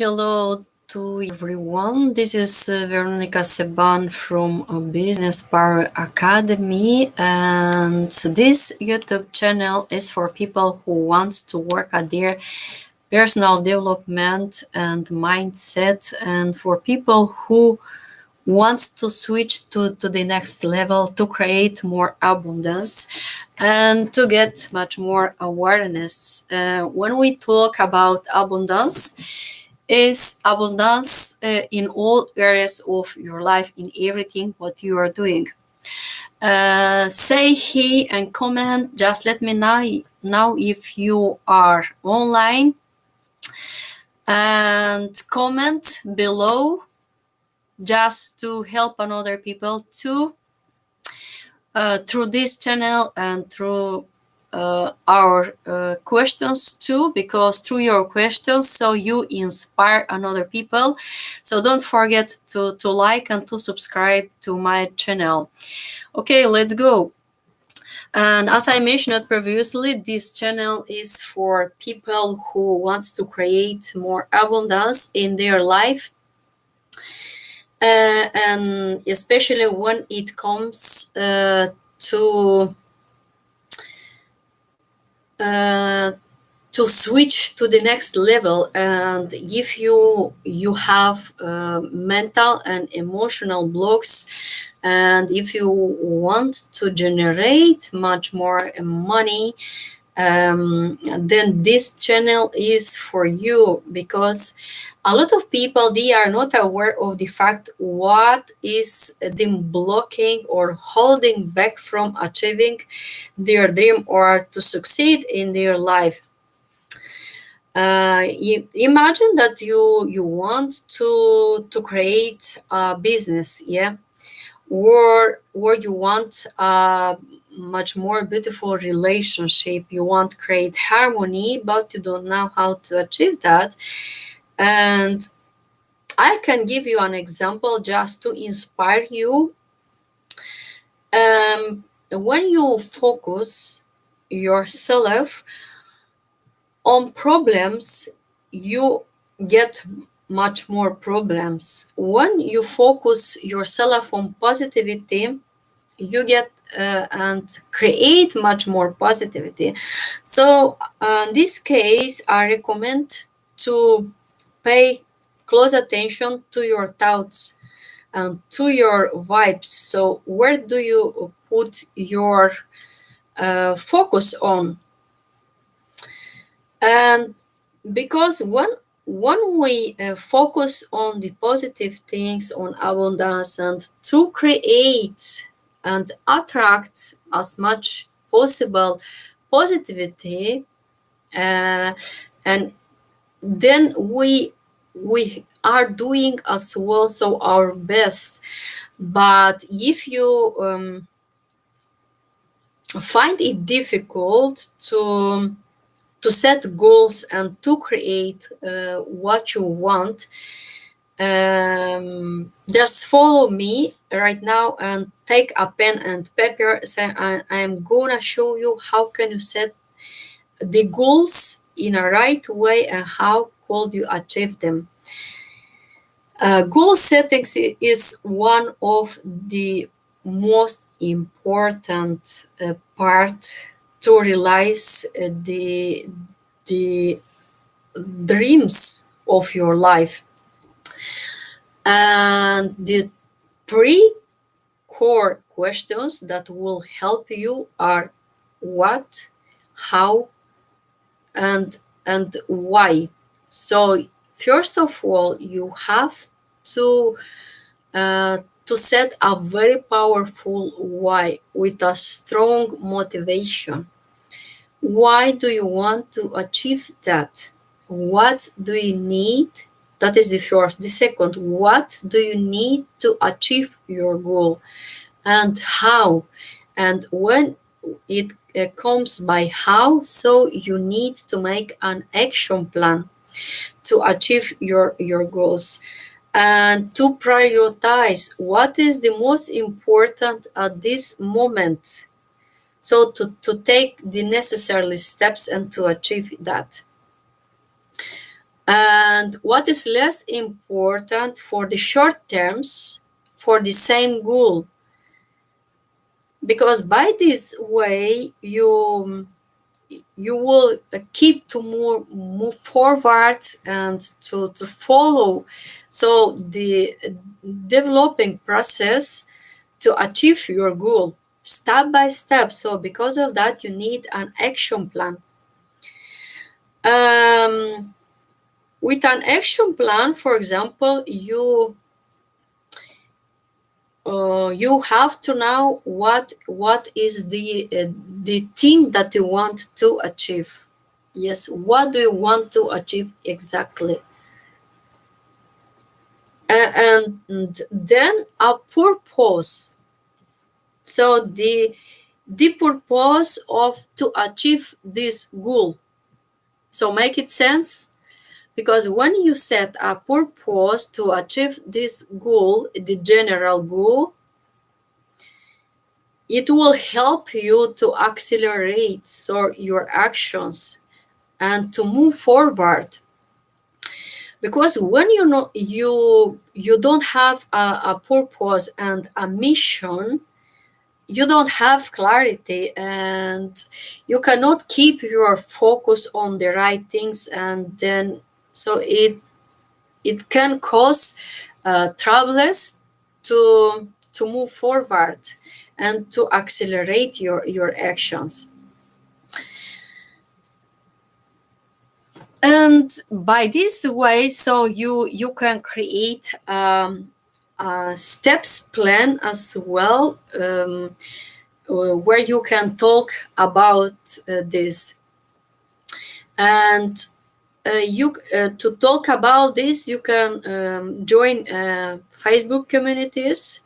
Hello to everyone. This is uh, Veronica Seban from uh, Business Power Academy and this YouTube channel is for people who wants to work at their personal development and mindset and for people who wants to switch to, to the next level to create more abundance and to get much more awareness. Uh, when we talk about abundance, is abundance uh, in all areas of your life, in everything what you are doing. Uh, say he and comment, just let me know, know if you are online and comment below just to help another people too uh, through this channel and through uh, our uh, questions too because through your questions so you inspire another people. So don't forget to to like and to subscribe to my channel. Okay let's go. And as i mentioned previously this channel is for people who wants to create more abundance in their life. Uh, and especially when it comes uh, to uh, to switch to the next level and if you you have uh, mental and emotional blocks and if you want to generate much more money um, then this channel is for you because a lot of people they are not aware of the fact what is them blocking or holding back from achieving their dream or to succeed in their life. Uh, imagine that you you want to to create a business yeah? Or or you want a much more beautiful relationship. You want create harmony but you don't know how to achieve that and I can give you an example just to inspire you. Um, when you focus yourself on problems, you get much more problems. When you focus yourself on positivity, you get uh, and create much more positivity. So uh, in this case, I recommend to pay close attention to your thoughts and to your vibes. So where do you put your uh, focus on? And because when when we uh, focus on the positive things, on abundance, and to create and attract as much possible positivity, uh, and then we we are doing as well so our best. But if you um, find it difficult to to set goals and to create uh, what you want um, just follow me right now and take a pen and paper. So I, i'm gonna show you how can you set the goals in a right way and how could you achieve them. Uh, goal settings is one of the most important uh, part to realize uh, the the dreams of your life and the three core questions that will help you are what how and and why? So first of all you have to uh, to set a very powerful why with a strong motivation. Why do you want to achieve that? What do you need? That is the first. The second what do you need to achieve your goal? And how? And when it uh, comes by how so you need to make an action plan to achieve your your goals. And to prioritize what is the most important at this moment. So to, to take the necessary steps and to achieve that. And what is less important for the short terms for the same goal because by this way you you will keep to move move forward and to to follow. So the developing process to achieve your goal step by step. So because of that you need an action plan. Um, with an action plan for example you uh, you have to know what what is the uh, the thing that you want to achieve. Yes what do you want to achieve exactly? And, and then a purpose. So the the purpose of to achieve this goal. So make it sense because when you set a purpose to achieve this goal the general goal it will help you to accelerate so your actions and to move forward. Because when you know you you don't have a, a purpose and a mission you don't have clarity and you cannot keep your focus on the right things and then so it it can cause uh, troubles to to move forward and to accelerate your your actions. And by this way so you you can create um, a steps plan as well um, uh, where you can talk about uh, this. And you uh, to talk about this you can um, join uh, facebook communities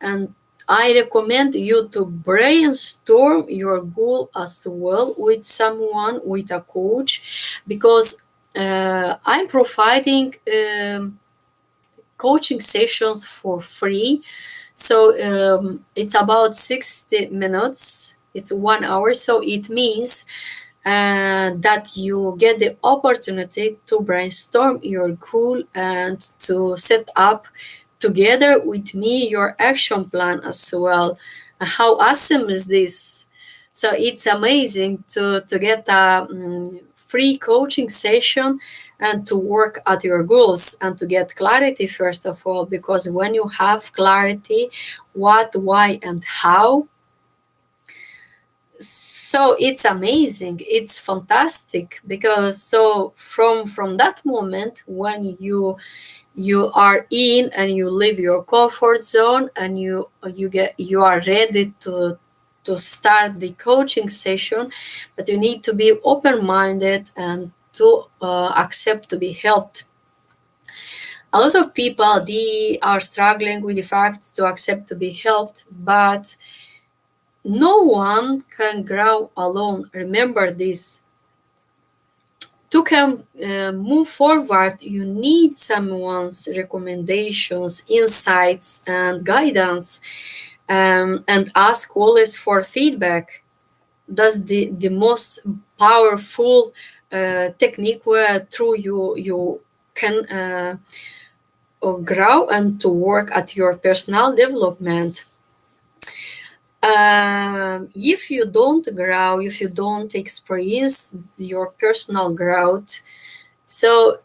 and i recommend you to brainstorm your goal as well with someone with a coach because uh, i'm providing um, coaching sessions for free. So um, it's about 60 minutes. It's one hour. So it means and that you get the opportunity to brainstorm your goal and to set up together with me your action plan as well. How awesome is this? So it's amazing to, to get a um, free coaching session and to work at your goals and to get clarity first of all because when you have clarity what why and how so it's amazing. It's fantastic because so from from that moment when you you are in and you leave your comfort zone and you you get you are ready to to start the coaching session but you need to be open-minded and to uh, accept to be helped. A lot of people they are struggling with the fact to accept to be helped but no one can grow alone. Remember this. To can uh, move forward, you need someone's recommendations, insights, and guidance, um, and ask always for feedback. That's the, the most powerful uh, technique where through you you can uh, grow and to work at your personal development um, if you don't grow, if you don't experience your personal growth, so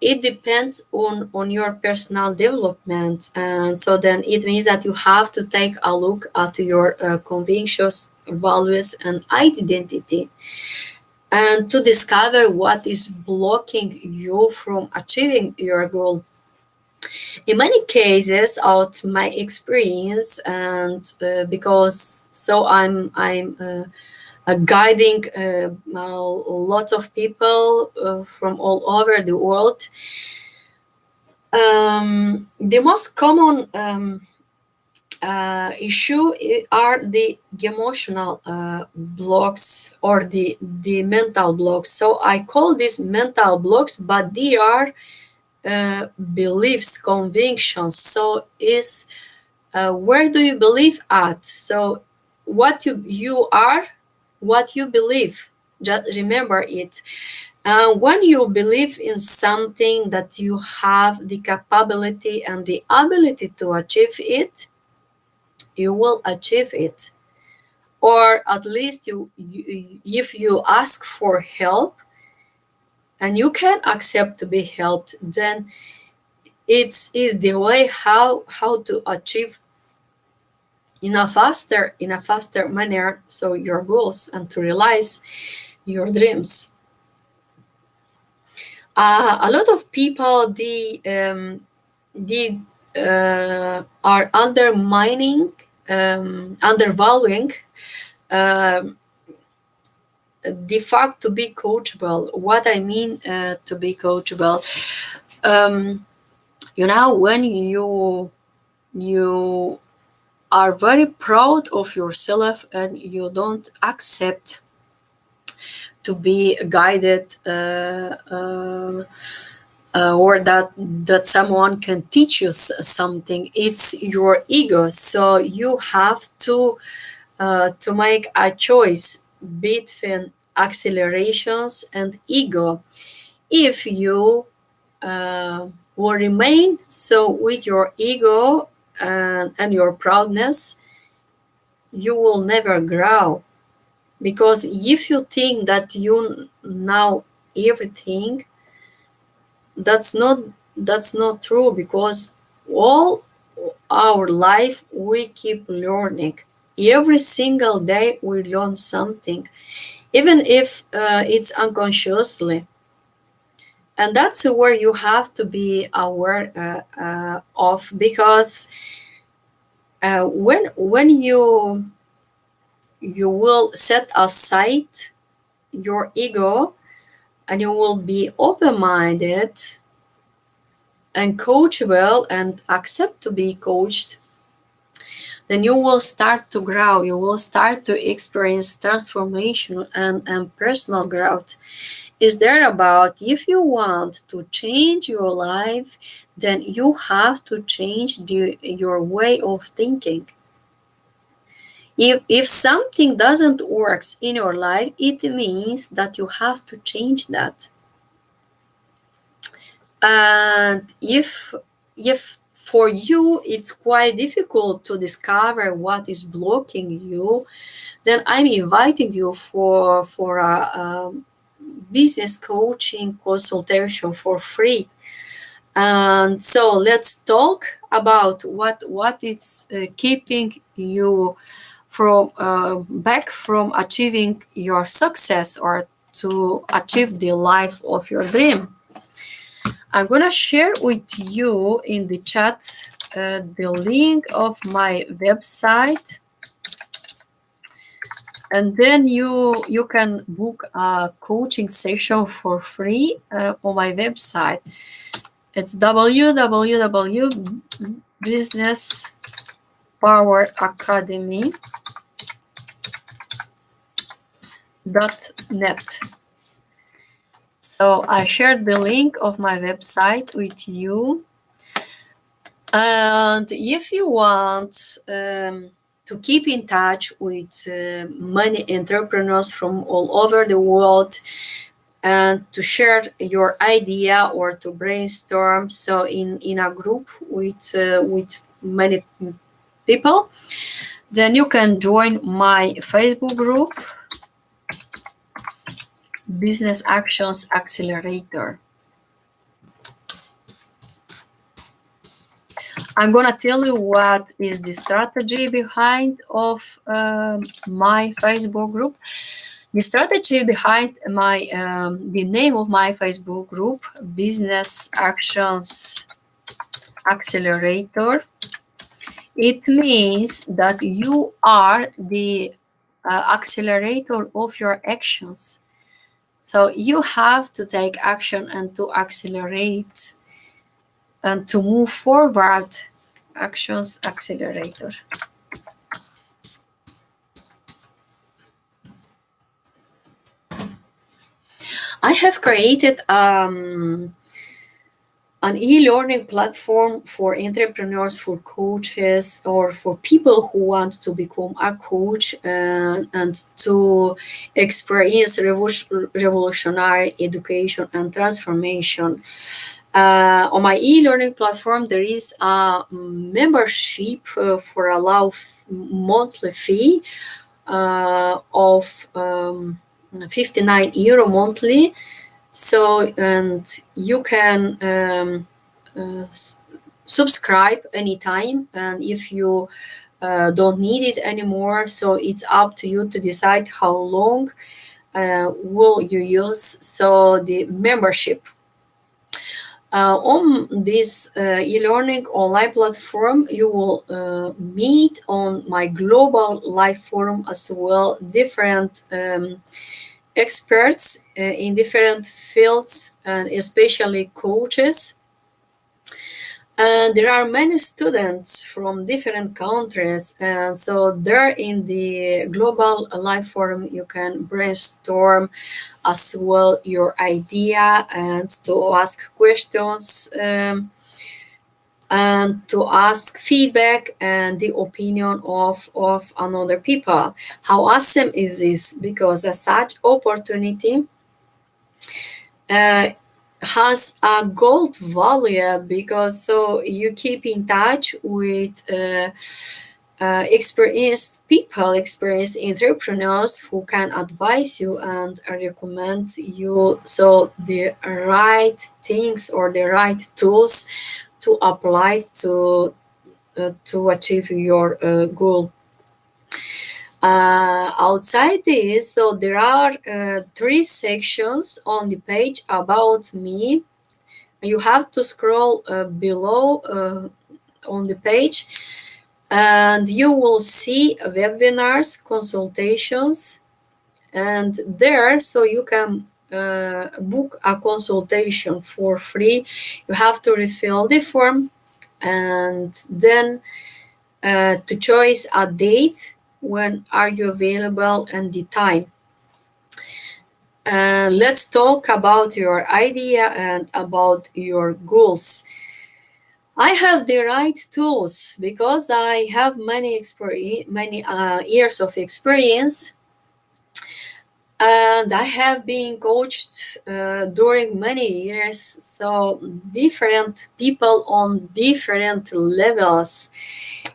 it depends on on your personal development, and so then it means that you have to take a look at your uh, convictions, values, and identity, and to discover what is blocking you from achieving your goal in many cases out my experience and uh, because so i'm i'm uh, uh, guiding a lot of people uh, from all over the world. Um, the most common um, uh, issue are the emotional uh, blocks or the the mental blocks. So i call these mental blocks but they are uh, beliefs, convictions. So is uh, where do you believe at? So what you you are, what you believe. Just remember it. And when you believe in something that you have the capability and the ability to achieve it, you will achieve it. Or at least you, you if you ask for help and you can accept to be helped, then it's is the way how how to achieve in a faster in a faster manner. So your goals and to realize your dreams. Uh, a lot of people the um, uh, are undermining um, undervaluing um, the fact to be coachable. What i mean uh, to be coachable um, you know when you you are very proud of yourself and you don't accept to be guided uh, uh, uh, or that that someone can teach you something it's your ego. So you have to uh, to make a choice between accelerations and ego. If you uh, will remain so with your ego and, and your proudness you will never grow. Because if you think that you know everything that's not that's not true because all our life we keep learning. Every single day we learn something even if uh, it's unconsciously. And that's where you have to be aware uh, uh, of because uh, when when you you will set aside your ego and you will be open-minded and coachable and accept to be coached then you will start to grow. You will start to experience transformation and, and personal growth. Is there about if you want to change your life then you have to change the, your way of thinking. If, if something doesn't work in your life, it means that you have to change that. And if, if for you it's quite difficult to discover what is blocking you, then I'm inviting you for, for a, a business coaching consultation for free. And so let's talk about what what is uh, keeping you from uh, back from achieving your success or to achieve the life of your dream. I'm gonna share with you in the chat uh, the link of my website and then you you can book a coaching session for free uh, on my website it's www.businesspoweracademy.com net. So I shared the link of my website with you. And if you want um, to keep in touch with uh, many entrepreneurs from all over the world and to share your idea or to brainstorm so in in a group with uh, with many people then you can join my facebook group Business Actions Accelerator. I'm gonna tell you what is the strategy behind of um, my Facebook group. The strategy behind my um, the name of my Facebook group, Business Actions Accelerator. It means that you are the uh, accelerator of your actions. So you have to take action and to accelerate and to move forward. Actions accelerator. I have created um, an e-learning platform for entrepreneurs, for coaches, or for people who want to become a coach uh, and to experience revolutionary education and transformation. Uh, on my e-learning platform, there is a membership uh, for a low monthly fee uh, of um, 59 euro monthly so, and you can um, uh, subscribe anytime. And if you uh, don't need it anymore, so it's up to you to decide how long uh, will you use. So the membership. Uh, on this uh, e-learning online platform, you will uh, meet on my global live forum as well different um, experts uh, in different fields and especially coaches. And there are many students from different countries. And so there in the Global Live Forum, you can brainstorm as well your idea and to ask questions um, and to ask feedback and the opinion of, of another people. How awesome is this? Because a such opportunity uh, has a gold value because so you keep in touch with uh, uh, experienced people, experienced entrepreneurs who can advise you and recommend you so the right things or the right tools to apply to uh, to achieve your uh, goal. Uh, outside this, so there are uh, three sections on the page about me. You have to scroll uh, below uh, on the page and you will see webinars, consultations, and there, so you can uh, book a consultation for free. You have to refill the form and then uh, to choose a date when are you available and the time. Uh, let's talk about your idea and about your goals. I have the right tools because I have many many uh, years of experience and I have been coached uh, during many years, so different people on different levels.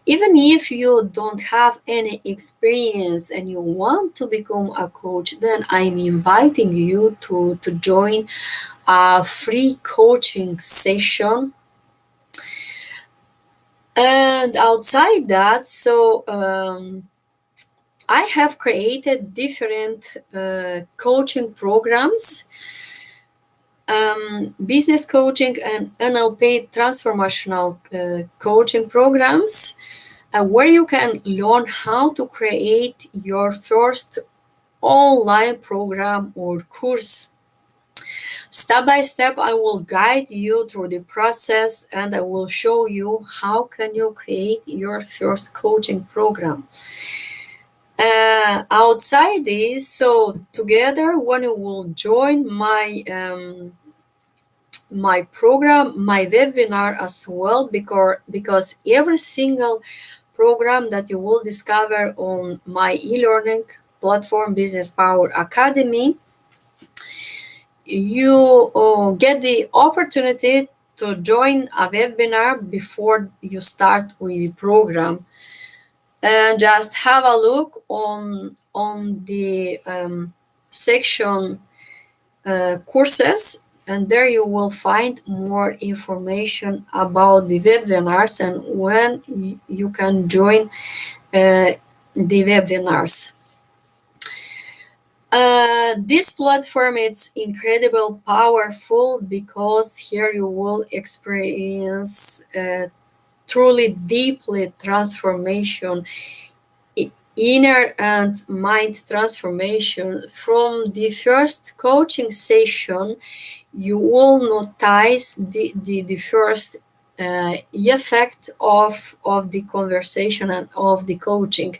Even if you don't have any experience and you want to become a coach, then I'm inviting you to, to join a free coaching session. And outside that, so um, I have created different uh, coaching programs, um, business coaching and NLP transformational uh, coaching programs, uh, where you can learn how to create your first online program or course. Step by step, I will guide you through the process and I will show you how can you create your first coaching program. Uh, outside this, so together when you will join my um, my program, my webinar as well, because because every single program that you will discover on my e-learning platform, Business Power Academy, you uh, get the opportunity to join a webinar before you start with the program and just have a look on on the um, section uh, courses and there you will find more information about the webinars and when you can join uh, the webinars. Uh, this platform is incredible powerful because here you will experience uh, truly deeply transformation inner and mind transformation. From the first coaching session you will notice the, the, the first uh, effect of, of the conversation and of the coaching.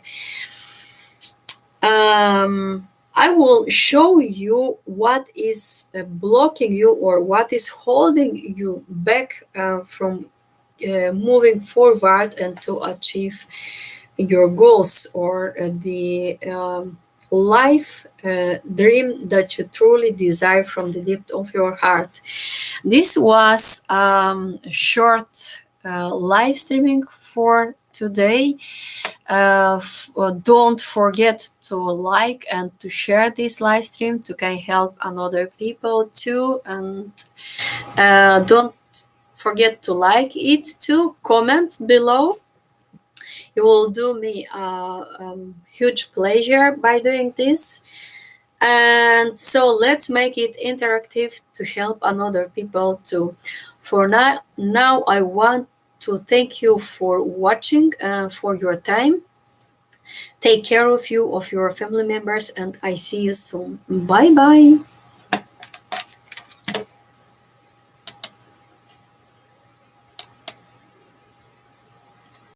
Um, I will show you what is uh, blocking you or what is holding you back uh, from uh, moving forward and to achieve your goals or uh, the um, life uh, dream that you truly desire from the depth of your heart. This was um, short uh, live streaming for today. Uh, uh, don't forget to like and to share this live stream to can help another people too. And uh, don't forget to like it too. Comment below. You will do me a um, huge pleasure by doing this. And so let's make it interactive to help another people too. For now, now I want to thank you for watching uh, for your time. Take care of you, of your family members, and I see you soon. Bye bye.